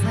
sleep.